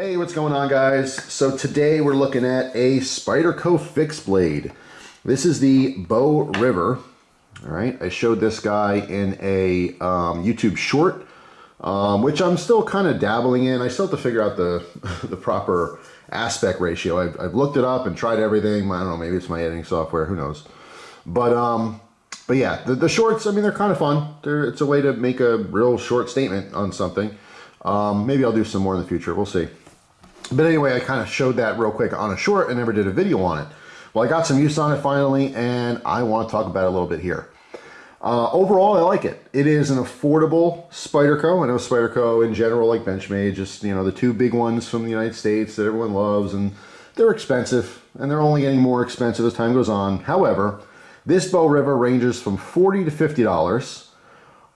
Hey, what's going on guys? So today we're looking at a Spyderco fixed blade. This is the Bow River. All right, I showed this guy in a um, YouTube short, um, which I'm still kind of dabbling in. I still have to figure out the, the proper aspect ratio. I've, I've, looked it up and tried everything. I don't know, maybe it's my editing software, who knows. But um, but yeah, the, the shorts, I mean, they're kind of fun. They're, it's a way to make a real short statement on something. Um, maybe I'll do some more in the future. We'll see. But anyway, I kind of showed that real quick on a short and never did a video on it. Well, I got some use on it finally, and I want to talk about it a little bit here. Uh, overall, I like it. It is an affordable Spyderco. I know Spyderco in general, like Benchmade, just, you know, the two big ones from the United States that everyone loves, and they're expensive, and they're only getting more expensive as time goes on. However, this Bow River ranges from 40 to $50.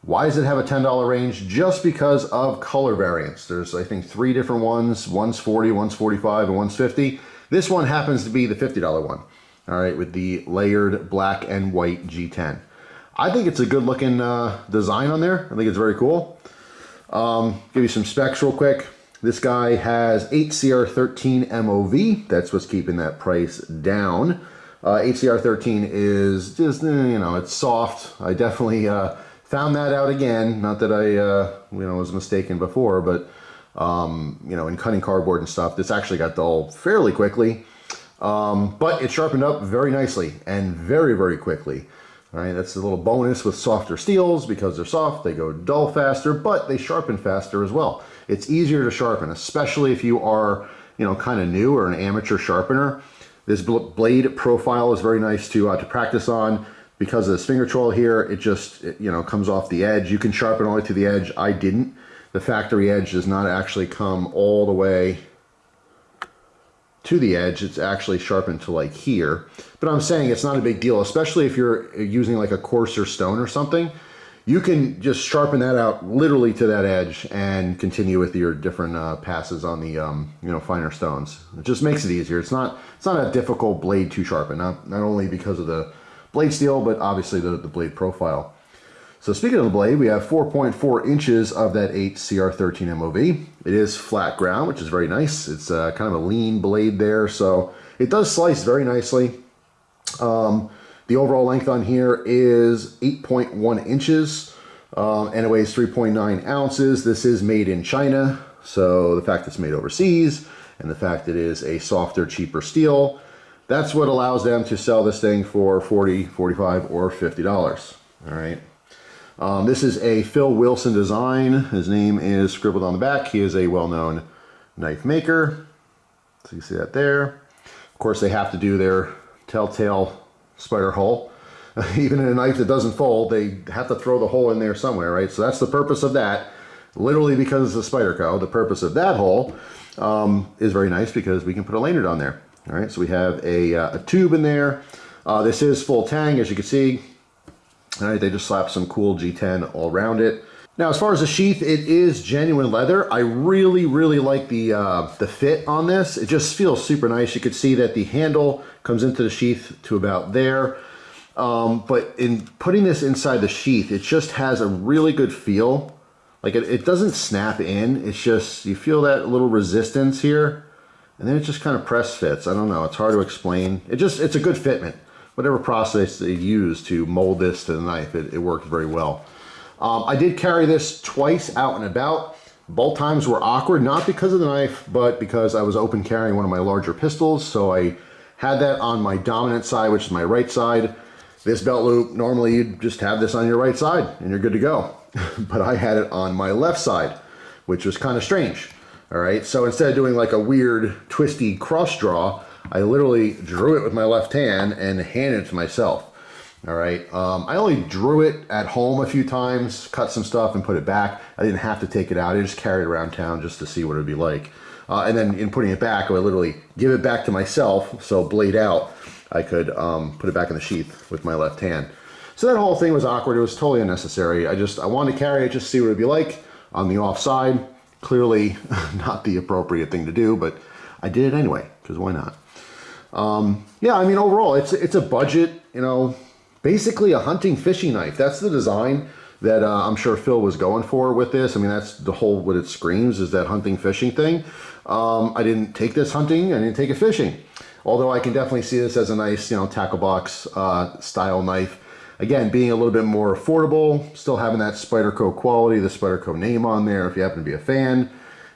Why does it have a $10 range? Just because of color variance. There's, I think, three different ones. One's 40, one's 45, and one's 50. This one happens to be the $50 one. All right, with the layered black and white G10. I think it's a good looking uh, design on there. I think it's very cool. Um, give you some specs real quick. This guy has 8CR13 MOV. That's what's keeping that price down. Uh, 8CR13 is just, eh, you know, it's soft. I definitely uh, found that out again. Not that I, uh, you know, was mistaken before, but, um, you know, in cutting cardboard and stuff, this actually got dull fairly quickly. Um, but it sharpened up very nicely and very, very quickly. All right, that's a little bonus with softer steels because they're soft, they go dull faster, but they sharpen faster as well. It's easier to sharpen, especially if you are, you know, kind of new or an amateur sharpener. This blade profile is very nice to, uh, to practice on because of this finger choil here. It just, it, you know, comes off the edge. You can sharpen all the way to the edge. I didn't. The factory edge does not actually come all the way to the edge. It's actually sharpened to like here. But I'm saying it's not a big deal, especially if you're using like a coarser stone or something you can just sharpen that out literally to that edge and continue with your different uh, passes on the um, you know finer stones. It just makes it easier. It's not it's not a difficult blade to sharpen. Not not only because of the blade steel, but obviously the, the blade profile. So speaking of the blade, we have 4.4 inches of that 8 CR13 MOV. It is flat ground, which is very nice. It's uh, kind of a lean blade there, so it does slice very nicely. Um, the overall length on here is 8.1 inches um, and it weighs 3.9 ounces. This is made in China, so the fact it's made overseas and the fact it is a softer, cheaper steel, that's what allows them to sell this thing for 40, 45, or $50. All right. Um, this is a Phil Wilson design. His name is scribbled on the back. He is a well-known knife maker. So you see that there. Of course, they have to do their telltale spider hole. Even in a knife that doesn't fold, they have to throw the hole in there somewhere, right? So that's the purpose of that. Literally because it's a Spyderco. The purpose of that hole um, is very nice because we can put a lanyard on there. All right, so we have a, uh, a tube in there. Uh, this is full tang, as you can see. All right, they just slapped some cool G10 all around it. Now, as far as the sheath, it is genuine leather. I really, really like the, uh, the fit on this. It just feels super nice. You could see that the handle comes into the sheath to about there. Um, but in putting this inside the sheath, it just has a really good feel. Like it, it doesn't snap in. It's just, you feel that little resistance here. And then it just kind of press fits. I don't know. It's hard to explain. It just, it's a good fitment. Whatever process they use to mold this to the knife, it, it works very well. Um, I did carry this twice out and about. Both times were awkward, not because of the knife, but because I was open carrying one of my larger pistols. So I had that on my dominant side, which is my right side. This belt loop, normally you'd just have this on your right side and you're good to go. but I had it on my left side, which was kind of strange. All right, so instead of doing like a weird twisty cross draw, I literally drew it with my left hand and handed it to myself. All right, um, I only drew it at home a few times, cut some stuff and put it back. I didn't have to take it out. I just carried it around town just to see what it would be like. Uh, and then in putting it back, I would literally give it back to myself, so blade out, I could um, put it back in the sheath with my left hand. So that whole thing was awkward. It was totally unnecessary. I just, I wanted to carry it, just see what it'd be like on the offside. Clearly not the appropriate thing to do, but I did it anyway, because why not? Um, yeah, I mean, overall, it's, it's a budget, you know, basically a hunting fishing knife. That's the design. that uh, I'm sure Phil was going for with this. I mean, that's the whole, what it screams is that hunting fishing thing. Um, I didn't take this hunting, I didn't take it fishing. Although I can definitely see this as a nice, you know, tackle box uh, style knife. Again, being a little bit more affordable, still having that Spyderco quality, the Spyderco name on there if you happen to be a fan.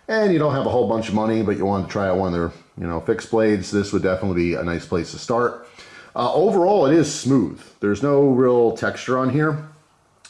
And you don't have a whole bunch of money, but you want to try out one of their, you know, fixed blades, this would definitely be a nice place to start. Uh, overall, it is smooth. There's no real texture on here.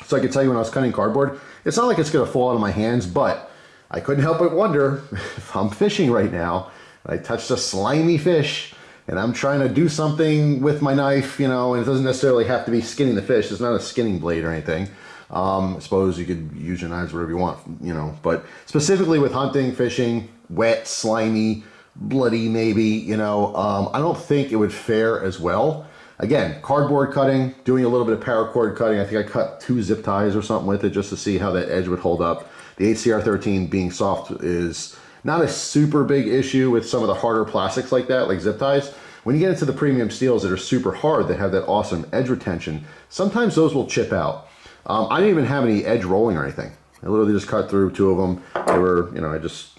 So I can tell you when I was cutting cardboard, it's not like it's going to fall out of my hands, but I couldn't help but wonder if I'm fishing right now, and I touched a slimy fish, and I'm trying to do something with my knife, you know, and it doesn't necessarily have to be skinning the fish. It's not a skinning blade or anything. Um, I suppose you could use your knives whatever you want, you know, but specifically with hunting, fishing, wet, slimy, bloody maybe, you know, um, I don't think it would fare as well. Again, cardboard cutting, doing a little bit of paracord cutting. I think I cut two zip ties or something with it just to see how that edge would hold up. The 8CR13 being soft is not a super big issue with some of the harder plastics like that, like zip ties. When you get into the premium steels that are super hard, that have that awesome edge retention, sometimes those will chip out. Um, I didn't even have any edge rolling or anything. I literally just cut through two of them. They were, you know, I just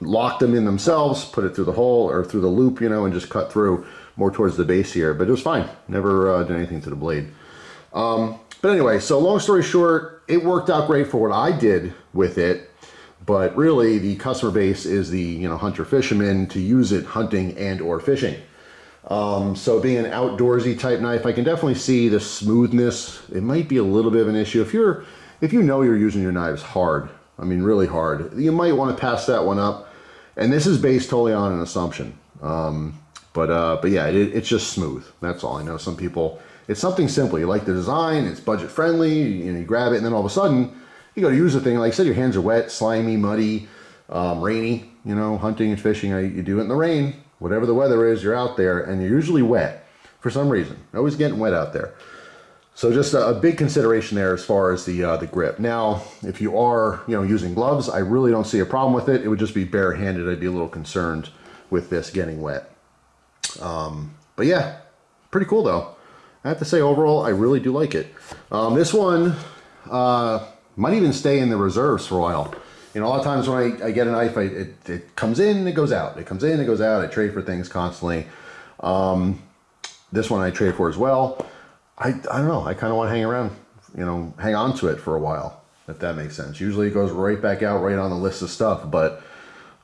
locked them in themselves, put it through the hole or through the loop, you know, and just cut through more towards the base here. But it was fine. Never uh, did anything to the blade. Um, but anyway, so long story short, it worked out great for what I did with it. But really, the customer base is the you know hunter fisherman to use it hunting and or fishing. Um, so being an outdoorsy type knife, I can definitely see the smoothness. It might be a little bit of an issue if you're if you know you're using your knives hard. I mean, really hard. You might want to pass that one up. And this is based totally on an assumption. Um, but uh, but yeah, it, it's just smooth. That's all I know. Some people, it's something simple. You like the design, it's budget friendly, you, you grab it, and then all of a sudden, you got to use the thing. Like I said, your hands are wet, slimy, muddy, um, rainy. You know, hunting and fishing, you do it in the rain. Whatever the weather is, you're out there, and you're usually wet for some reason. Always getting wet out there. So just a, a, big consideration there as far as the uh, the grip. Now, if you are you know using gloves, I really don't see a problem with it. It would just be barehanded. I'd be a little concerned with this getting wet. Um, but yeah, pretty cool though. I have to say overall, I really do like it. Um, this one uh, might even stay in the reserves for a while. You know, a lot of times when I, I get a knife, I, it, it comes in, it goes out. It comes in, it goes out. I trade for things constantly. Um, this one I trade for as well. I, I don't know. I kind of want to hang around, you know, hang on to it for a while, if that makes sense. Usually it goes right back out, right on the list of stuff, but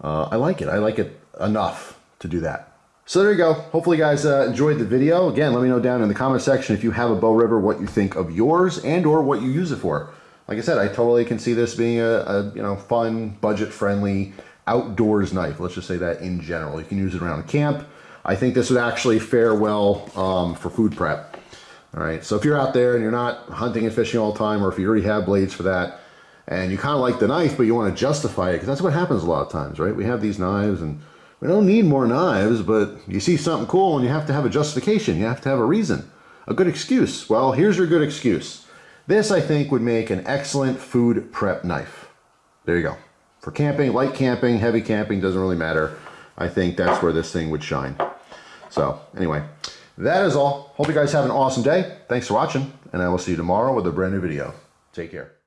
uh, I like it. I like it enough to do that. So there you go. Hopefully you guys uh, enjoyed the video. Again, let me know down in the comment section if you have a Bow River, what you think of yours and or what you use it for. Like I said, I totally can see this being a, a you know fun, budget-friendly, outdoors knife. Let's just say that in general. You can use it around camp. I think this would actually fare well um, for food prep. All right, so if you're out there and you're not hunting and fishing all the time, or if you already have blades for that, and you kind of like the knife, but you want to justify it, because that's what happens a lot of times, right? We have these knives and we don't need more knives, but you see something cool and you have to have a justification. You have to have a reason, a good excuse. Well, here's your good excuse. This, I think, would make an excellent food prep knife. There you go. For camping, light camping, heavy camping, doesn't really matter. I think that's where this thing would shine. So anyway, that is all. Hope you guys have an awesome day. Thanks for watching, and I will see you tomorrow with a brand new video. Take care.